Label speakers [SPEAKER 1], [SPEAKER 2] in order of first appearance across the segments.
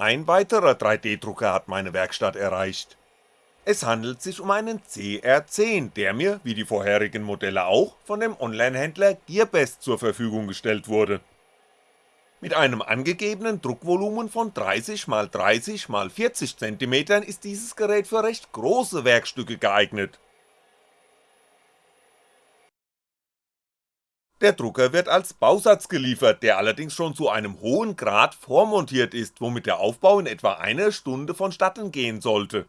[SPEAKER 1] Ein weiterer 3D-Drucker hat meine Werkstatt erreicht. Es handelt sich um einen CR10, der mir, wie die vorherigen Modelle auch, von dem Onlinehändler Gearbest zur Verfügung gestellt wurde. Mit einem angegebenen Druckvolumen von 30 x 30 x 40 cm ist dieses Gerät für recht große Werkstücke geeignet. Der Drucker wird als Bausatz geliefert, der allerdings schon zu einem hohen Grad vormontiert ist, womit der Aufbau in etwa einer Stunde vonstatten gehen sollte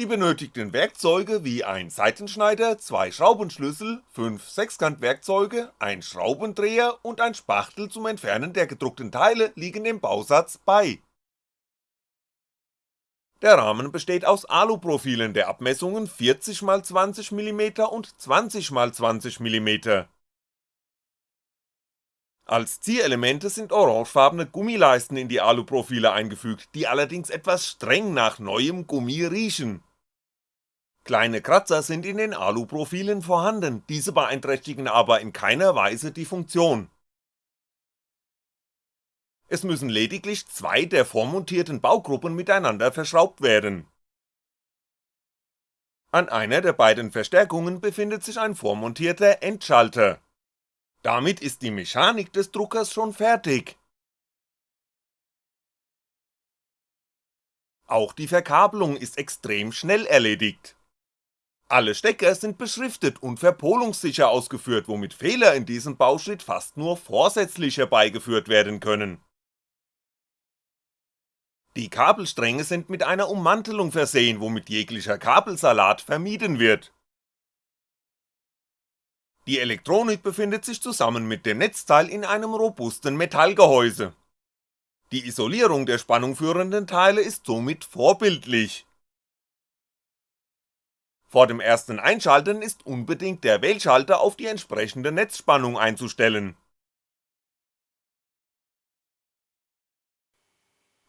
[SPEAKER 1] die benötigten Werkzeuge wie ein Seitenschneider, zwei Schraubenschlüssel, fünf Sechskantwerkzeuge, ein Schraubendreher und ein Spachtel zum Entfernen der gedruckten Teile liegen dem Bausatz bei. Der Rahmen besteht aus Aluprofilen der Abmessungen 40x20mm und 20x20mm. Als Zierelemente sind orangefarbene Gummileisten in die Aluprofile eingefügt, die allerdings etwas streng nach neuem Gummi riechen Kleine Kratzer sind in den Aluprofilen vorhanden, diese beeinträchtigen aber in keiner Weise die Funktion. Es müssen lediglich zwei der vormontierten Baugruppen miteinander verschraubt werden. An einer der beiden Verstärkungen befindet sich ein vormontierter Endschalter. Damit ist die Mechanik des Druckers schon fertig. Auch die Verkabelung ist extrem schnell erledigt. Alle Stecker sind beschriftet und verpolungssicher ausgeführt, womit Fehler in diesem Bauschritt fast nur vorsätzlich herbeigeführt werden können. Die Kabelstränge sind mit einer Ummantelung versehen, womit jeglicher Kabelsalat vermieden wird. Die Elektronik befindet sich zusammen mit dem Netzteil in einem robusten Metallgehäuse. Die Isolierung der spannungführenden Teile ist somit vorbildlich vor dem ersten Einschalten ist unbedingt der Wählschalter auf die entsprechende Netzspannung einzustellen.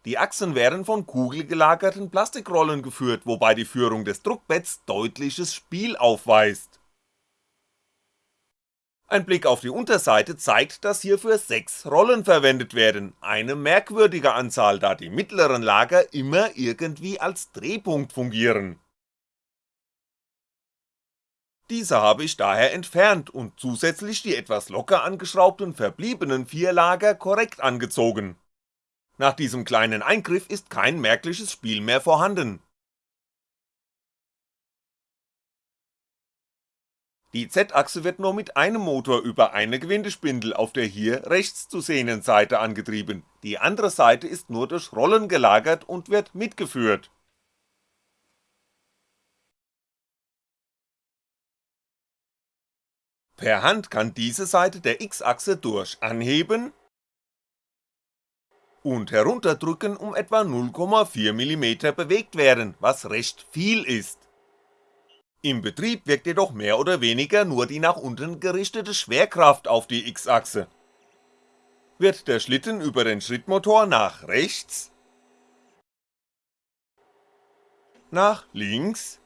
[SPEAKER 1] Die Achsen werden von kugelgelagerten Plastikrollen geführt, wobei die Führung des Druckbetts deutliches Spiel aufweist. Ein Blick auf die Unterseite zeigt, dass hierfür 6 Rollen verwendet werden, eine merkwürdige Anzahl, da die mittleren Lager immer irgendwie als Drehpunkt fungieren diese habe ich daher entfernt und zusätzlich die etwas locker angeschraubten verbliebenen vier Lager korrekt angezogen. Nach diesem kleinen Eingriff ist kein merkliches Spiel mehr vorhanden. Die Z-Achse wird nur mit einem Motor über eine Gewindespindel auf der hier rechts zu sehenden Seite angetrieben, die andere Seite ist nur durch Rollen gelagert und wird mitgeführt Per Hand kann diese Seite der X-Achse durch Anheben und Herunterdrücken um etwa 0,4mm bewegt werden, was recht viel ist. Im Betrieb wirkt jedoch mehr oder weniger nur die nach unten gerichtete Schwerkraft auf die X-Achse. Wird der Schlitten über den Schrittmotor nach rechts, nach links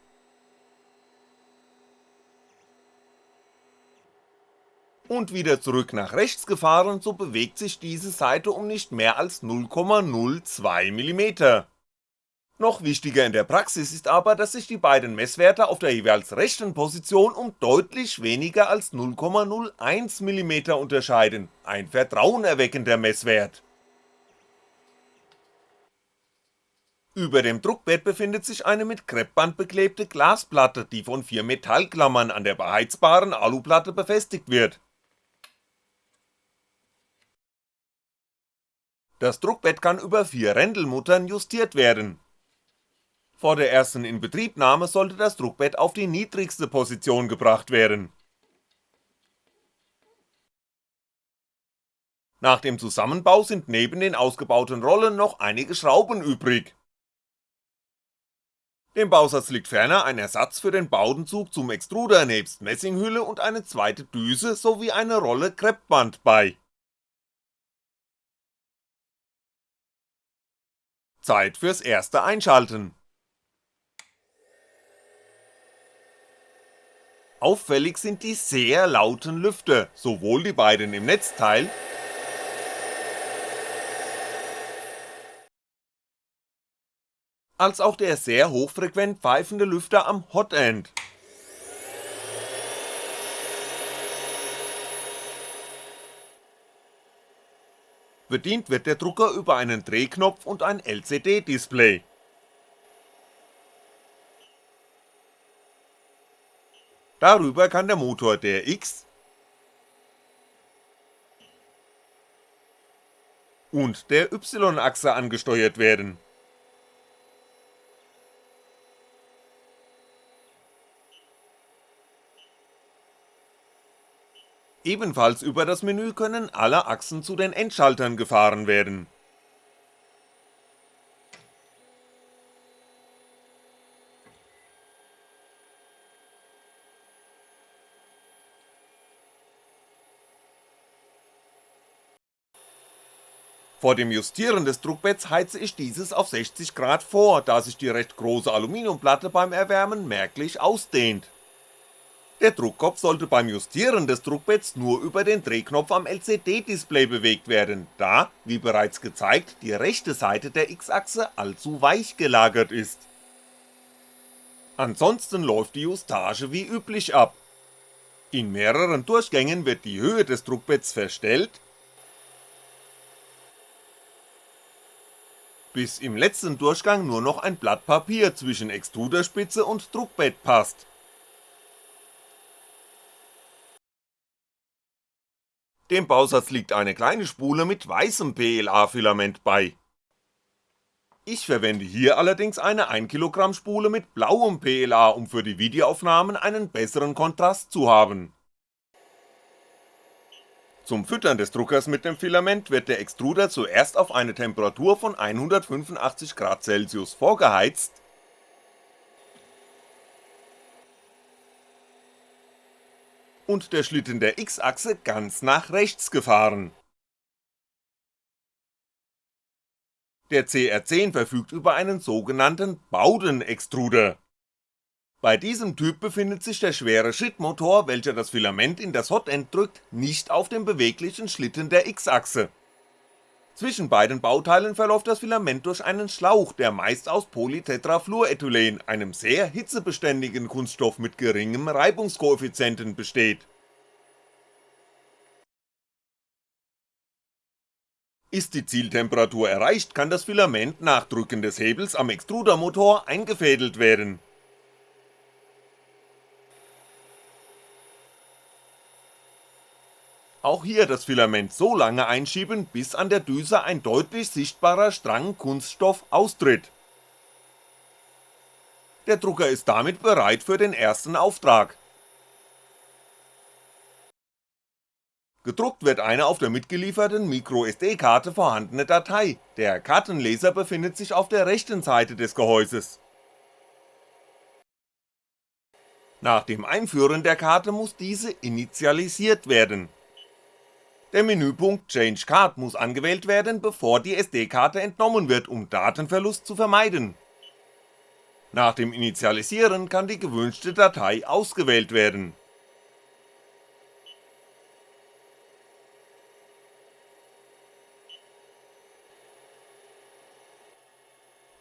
[SPEAKER 1] und wieder zurück nach rechts gefahren, so bewegt sich diese Seite um nicht mehr als 0,02mm. Noch wichtiger in der Praxis ist aber, dass sich die beiden Messwerte auf der jeweils rechten Position um deutlich weniger als 0,01mm unterscheiden, ein vertrauenerweckender Messwert. Über dem Druckbett befindet sich eine mit Kreppband beklebte Glasplatte, die von vier Metallklammern an der beheizbaren Aluplatte befestigt wird Das Druckbett kann über vier Rändelmuttern justiert werden. Vor der ersten Inbetriebnahme sollte das Druckbett auf die niedrigste Position gebracht werden. Nach dem Zusammenbau sind neben den ausgebauten Rollen noch einige Schrauben übrig. Dem Bausatz liegt ferner ein Ersatz für den Bowdenzug zum Extruder nebst Messinghülle und eine zweite Düse sowie eine Rolle Kreppband bei Zeit fürs erste Einschalten! Auffällig sind die sehr lauten Lüfter, sowohl die beiden im Netzteil als auch der sehr hochfrequent pfeifende Lüfter am Hotend Bedient wird der Drucker über einen Drehknopf und ein LCD-Display. Darüber kann der Motor der X und der Y-Achse angesteuert werden Ebenfalls über das Menü können alle Achsen zu den Endschaltern gefahren werden. Vor dem Justieren des Druckbetts heize ich dieses auf 60 Grad vor, da sich die recht große Aluminiumplatte beim Erwärmen merklich ausdehnt der Druckkopf sollte beim Justieren des Druckbetts nur über den Drehknopf am LCD-Display bewegt werden, da, wie bereits gezeigt, die rechte Seite der X-Achse allzu weich gelagert ist. Ansonsten läuft die Justage wie üblich ab. In mehreren Durchgängen wird die Höhe des Druckbetts verstellt, bis im letzten Durchgang nur noch ein Blatt Papier zwischen Extruderspitze und Druckbett passt Dem Bausatz liegt eine kleine Spule mit weißem PLA-Filament bei. Ich verwende hier allerdings eine 1kg Spule mit blauem PLA, um für die Videoaufnahmen einen besseren Kontrast zu haben. Zum Füttern des Druckers mit dem Filament wird der Extruder zuerst auf eine Temperatur von 185°C vorgeheizt und der Schlitten der X-Achse ganz nach rechts gefahren. Der CR10 verfügt über einen sogenannten Bowden-Extruder. Bei diesem Typ befindet sich der schwere Schrittmotor, welcher das Filament in das Hotend drückt, nicht auf dem beweglichen Schlitten der X-Achse. Zwischen beiden Bauteilen verläuft das Filament durch einen Schlauch, der meist aus Polytetrafluorethylen, einem sehr hitzebeständigen Kunststoff mit geringem Reibungskoeffizienten besteht. Ist die Zieltemperatur erreicht, kann das Filament nach Drücken des Hebels am Extrudermotor eingefädelt werden Auch hier das Filament so lange einschieben, bis an der Düse ein deutlich sichtbarer Strang Kunststoff austritt. Der Drucker ist damit bereit für den ersten Auftrag. Gedruckt wird eine auf der mitgelieferten MicroSD-Karte vorhandene Datei, der Kartenleser befindet sich auf der rechten Seite des Gehäuses. Nach dem Einführen der Karte muss diese initialisiert werden der Menüpunkt Change Card muss angewählt werden, bevor die SD-Karte entnommen wird, um Datenverlust zu vermeiden. Nach dem Initialisieren kann die gewünschte Datei ausgewählt werden.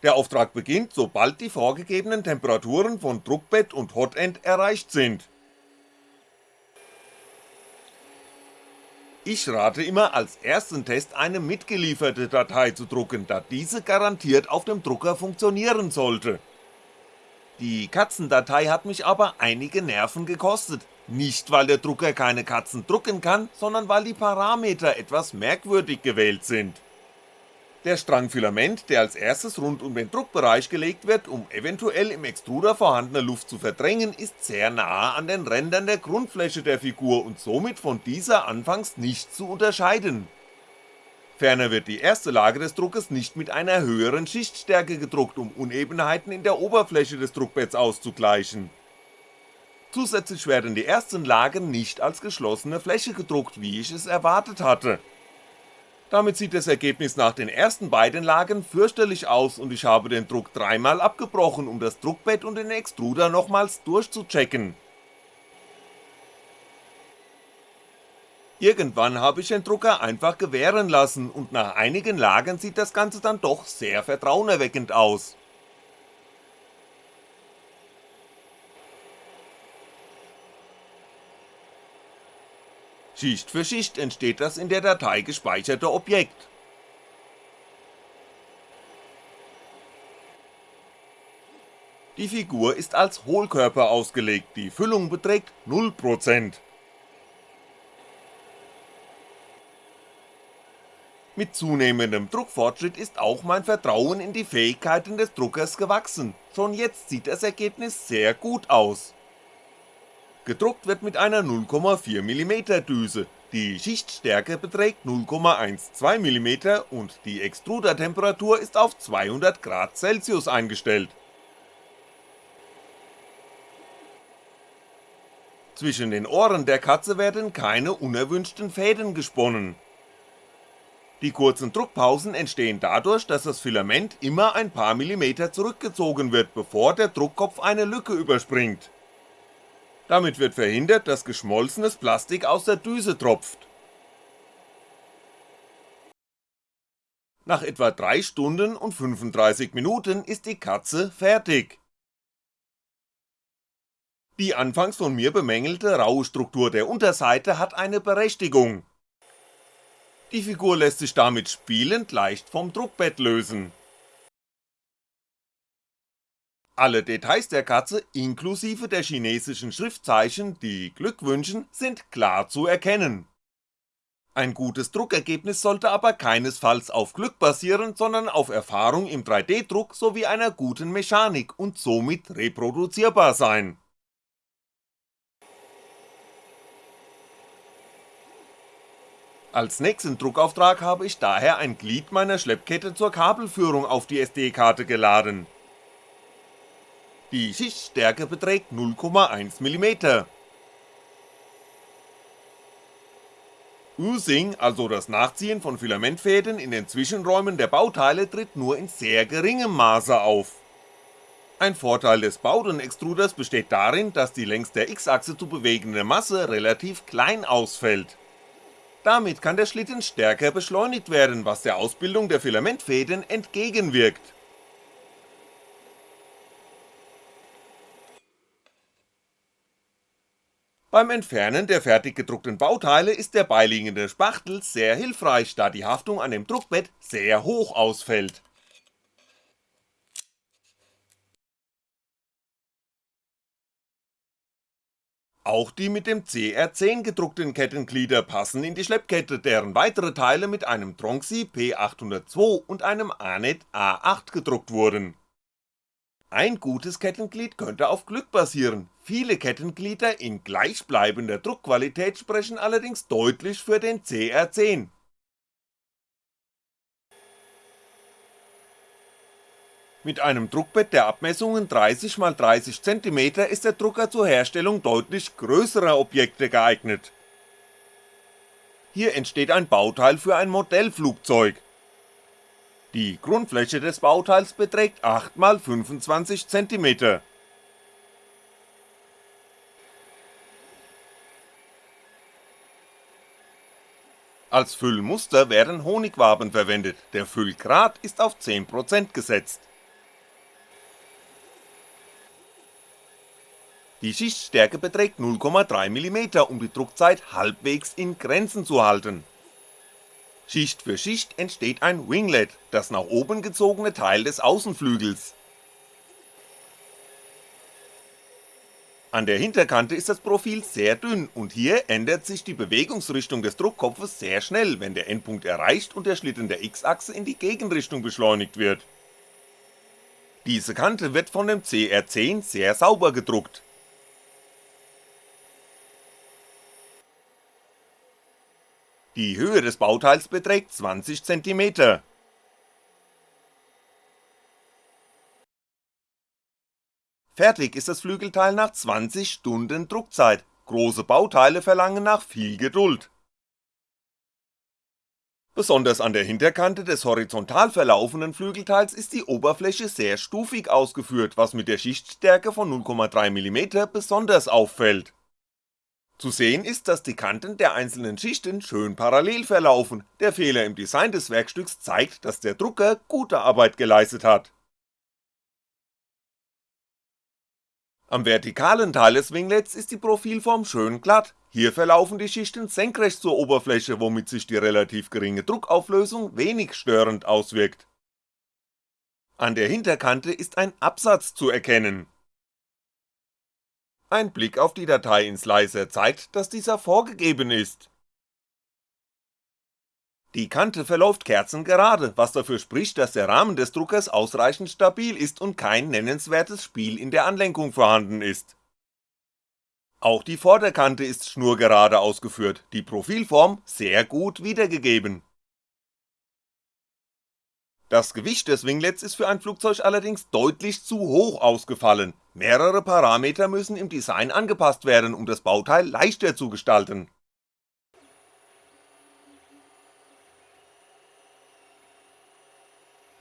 [SPEAKER 1] Der Auftrag beginnt, sobald die vorgegebenen Temperaturen von Druckbett und Hotend erreicht sind Ich rate immer als ersten Test eine mitgelieferte Datei zu drucken, da diese garantiert auf dem Drucker funktionieren sollte. Die Katzendatei hat mich aber einige Nerven gekostet, nicht weil der Drucker keine Katzen drucken kann, sondern weil die Parameter etwas merkwürdig gewählt sind der Strang Filament, der als erstes rund um den Druckbereich gelegt wird, um eventuell im Extruder vorhandene Luft zu verdrängen, ist sehr nahe an den Rändern der Grundfläche der Figur und somit von dieser anfangs nicht zu unterscheiden. Ferner wird die erste Lage des Druckes nicht mit einer höheren Schichtstärke gedruckt, um Unebenheiten in der Oberfläche des Druckbetts auszugleichen. Zusätzlich werden die ersten Lagen nicht als geschlossene Fläche gedruckt, wie ich es erwartet hatte damit sieht das Ergebnis nach den ersten beiden Lagen fürchterlich aus und ich habe den Druck dreimal abgebrochen, um das Druckbett und den Extruder nochmals durchzuchecken. Irgendwann habe ich den Drucker einfach gewähren lassen und nach einigen Lagen sieht das Ganze dann doch sehr vertrauenerweckend aus. Schicht für Schicht entsteht das in der Datei gespeicherte Objekt. Die Figur ist als Hohlkörper ausgelegt, die Füllung beträgt 0%. Mit zunehmendem Druckfortschritt ist auch mein Vertrauen in die Fähigkeiten des Druckers gewachsen, schon jetzt sieht das Ergebnis sehr gut aus. Gedruckt wird mit einer 0,4mm Düse, die Schichtstärke beträgt 0,12mm und die Extrudertemperatur ist auf 200 Grad Celsius eingestellt Zwischen den Ohren der Katze werden keine unerwünschten Fäden gesponnen. Die kurzen Druckpausen entstehen dadurch, dass das Filament immer ein paar Millimeter zurückgezogen wird, bevor der Druckkopf eine Lücke überspringt. Damit wird verhindert, dass geschmolzenes Plastik aus der Düse tropft. Nach etwa 3 Stunden und 35 Minuten ist die Katze fertig die anfangs von mir bemängelte raue Struktur der Unterseite hat eine Berechtigung. Die Figur lässt sich damit spielend leicht vom Druckbett lösen. Alle Details der Katze inklusive der chinesischen Schriftzeichen, die Glück wünschen, sind klar zu erkennen. Ein gutes Druckergebnis sollte aber keinesfalls auf Glück basieren, sondern auf Erfahrung im 3D-Druck sowie einer guten Mechanik und somit reproduzierbar sein Als nächsten Druckauftrag habe ich daher ein Glied meiner Schleppkette zur Kabelführung auf die SD-Karte geladen. Die Schichtstärke beträgt 0,1mm. Oozing, also das Nachziehen von Filamentfäden in den Zwischenräumen der Bauteile tritt nur in sehr geringem Maße auf. Ein Vorteil des Bowden-Extruders besteht darin, dass die längs der X-Achse zu bewegende Masse relativ klein ausfällt damit kann der Schlitten stärker beschleunigt werden, was der Ausbildung der Filamentfäden entgegenwirkt. Beim Entfernen der fertig gedruckten Bauteile ist der beiliegende Spachtel sehr hilfreich, da die Haftung an dem Druckbett sehr hoch ausfällt Auch die mit dem CR10 gedruckten Kettenglieder passen in die Schleppkette, deren weitere Teile mit einem Tronxy P802 und einem Anet A8 gedruckt wurden. Ein gutes Kettenglied könnte auf Glück basieren, viele Kettenglieder in gleichbleibender Druckqualität sprechen allerdings deutlich für den CR10 Mit einem Druckbett der Abmessungen 30x30cm ist der Drucker zur Herstellung deutlich größerer Objekte geeignet. Hier entsteht ein Bauteil für ein Modellflugzeug. Die Grundfläche des Bauteils beträgt 8x25cm. Als Füllmuster werden Honigwaben verwendet, der Füllgrad ist auf 10% gesetzt Die Schichtstärke beträgt 0,3mm, um die Druckzeit halbwegs in Grenzen zu halten. Schicht für Schicht entsteht ein Winglet, das nach oben gezogene Teil des Außenflügels. An der Hinterkante ist das Profil sehr dünn und hier ändert sich die Bewegungsrichtung des Druckkopfes sehr schnell, wenn der Endpunkt erreicht und der Schlitten der X-Achse in die Gegenrichtung beschleunigt wird. Diese Kante wird von dem CR10 sehr sauber gedruckt, Die Höhe des Bauteils beträgt 20cm. Fertig ist das Flügelteil nach 20 Stunden Druckzeit, große Bauteile verlangen nach viel Geduld. Besonders an der Hinterkante des horizontal verlaufenden Flügelteils ist die Oberfläche sehr stufig ausgeführt, was mit der Schichtstärke von 0,3mm besonders auffällt zu sehen ist, dass die Kanten der einzelnen Schichten schön parallel verlaufen, der Fehler im Design des Werkstücks zeigt, dass der Drucker gute Arbeit geleistet hat. Am vertikalen Teil des Winglets ist die Profilform schön glatt, hier verlaufen die Schichten senkrecht zur Oberfläche, womit sich die relativ geringe Druckauflösung wenig störend auswirkt. An der Hinterkante ist ein Absatz zu erkennen. Ein Blick auf die Datei in Slicer zeigt, dass dieser vorgegeben ist. Die Kante verläuft kerzengerade, was dafür spricht, dass der Rahmen des Druckers ausreichend stabil ist und kein nennenswertes Spiel in der Anlenkung vorhanden ist. Auch die Vorderkante ist schnurgerade ausgeführt, die Profilform sehr gut wiedergegeben. Das Gewicht des Winglets ist für ein Flugzeug allerdings deutlich zu hoch ausgefallen, mehrere Parameter müssen im Design angepasst werden, um das Bauteil leichter zu gestalten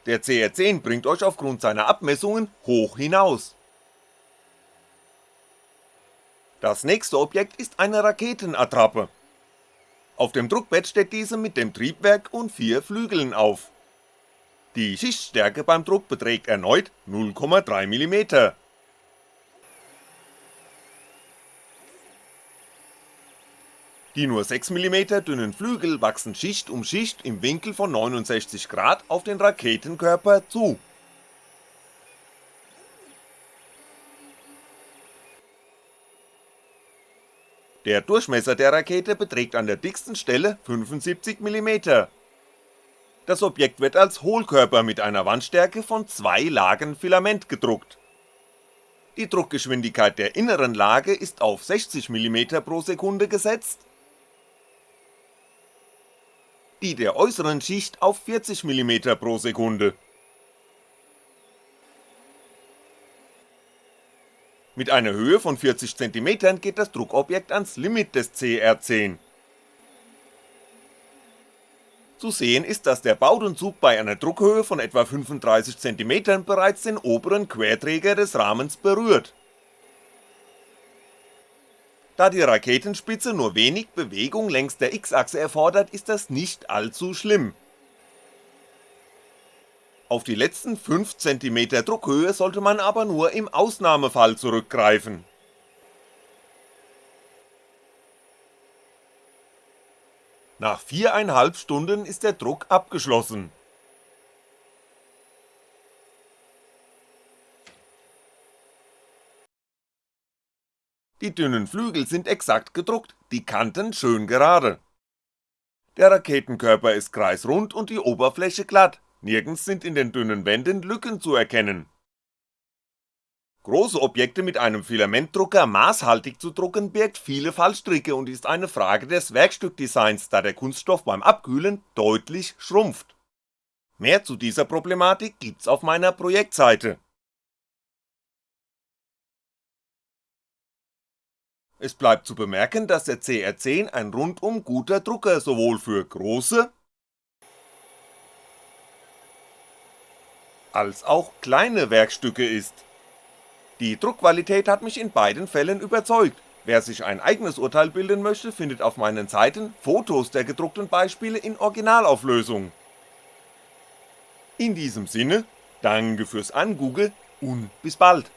[SPEAKER 1] Der CR10 bringt euch aufgrund seiner Abmessungen hoch hinaus. Das nächste Objekt ist eine Raketenattrappe. Auf dem Druckbett steht diese mit dem Triebwerk und vier Flügeln auf. Die Schichtstärke beim Druck beträgt erneut 0,3mm Die nur 6mm dünnen Flügel wachsen Schicht um Schicht im Winkel von 69 Grad auf den Raketenkörper zu. Der Durchmesser der Rakete beträgt an der dicksten Stelle 75mm. Das Objekt wird als Hohlkörper mit einer Wandstärke von zwei Lagen Filament gedruckt. Die Druckgeschwindigkeit der inneren Lage ist auf 60mm pro Sekunde gesetzt die der äußeren Schicht auf 40mm pro Sekunde. Mit einer Höhe von 40cm geht das Druckobjekt ans Limit des CR10. Zu sehen ist, dass der Baudenzug bei einer Druckhöhe von etwa 35cm bereits den oberen Querträger des Rahmens berührt da die Raketenspitze nur wenig Bewegung längs der X-Achse erfordert, ist das nicht allzu schlimm. Auf die letzten 5cm Druckhöhe sollte man aber nur im Ausnahmefall zurückgreifen. Nach viereinhalb Stunden ist der Druck abgeschlossen Die dünnen Flügel sind exakt gedruckt, die Kanten schön gerade. Der Raketenkörper ist kreisrund und die Oberfläche glatt, nirgends sind in den dünnen Wänden Lücken zu erkennen. Große Objekte mit einem Filamentdrucker maßhaltig zu drucken birgt viele Fallstricke und ist eine Frage des Werkstückdesigns, da der Kunststoff beim Abkühlen deutlich schrumpft. Mehr zu dieser Problematik gibt's auf meiner Projektseite Es bleibt zu bemerken, dass der CR10 ein rundum guter Drucker sowohl für große als auch kleine Werkstücke ist. Die Druckqualität hat mich in beiden Fällen überzeugt, wer sich ein eigenes Urteil bilden möchte, findet auf meinen Seiten Fotos der gedruckten Beispiele in Originalauflösung. In diesem Sinne, danke fürs Angoogle und bis bald